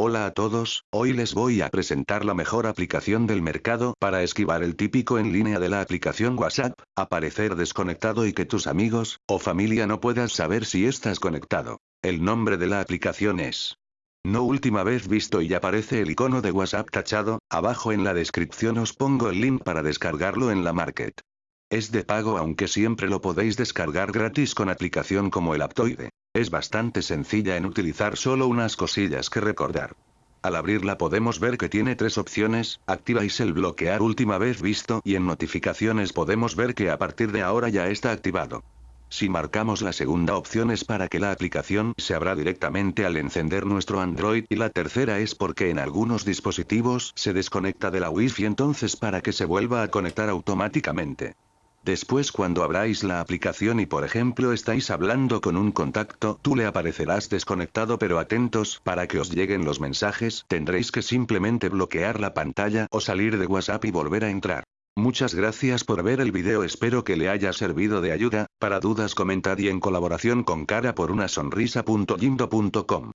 Hola a todos, hoy les voy a presentar la mejor aplicación del mercado para esquivar el típico en línea de la aplicación WhatsApp, aparecer desconectado y que tus amigos, o familia no puedas saber si estás conectado. El nombre de la aplicación es no última vez visto y aparece el icono de WhatsApp tachado, abajo en la descripción os pongo el link para descargarlo en la market. Es de pago aunque siempre lo podéis descargar gratis con aplicación como el Aptoide. Es bastante sencilla en utilizar solo unas cosillas que recordar. Al abrirla podemos ver que tiene tres opciones, activáis el bloquear última vez visto y en notificaciones podemos ver que a partir de ahora ya está activado. Si marcamos la segunda opción es para que la aplicación se abra directamente al encender nuestro Android y la tercera es porque en algunos dispositivos se desconecta de la Wi-Fi entonces para que se vuelva a conectar automáticamente. Después cuando abráis la aplicación y por ejemplo estáis hablando con un contacto, tú le aparecerás desconectado pero atentos, para que os lleguen los mensajes, tendréis que simplemente bloquear la pantalla o salir de WhatsApp y volver a entrar. Muchas gracias por ver el video espero que le haya servido de ayuda, para dudas comentar y en colaboración con cara por una sonrisa.lindo.com.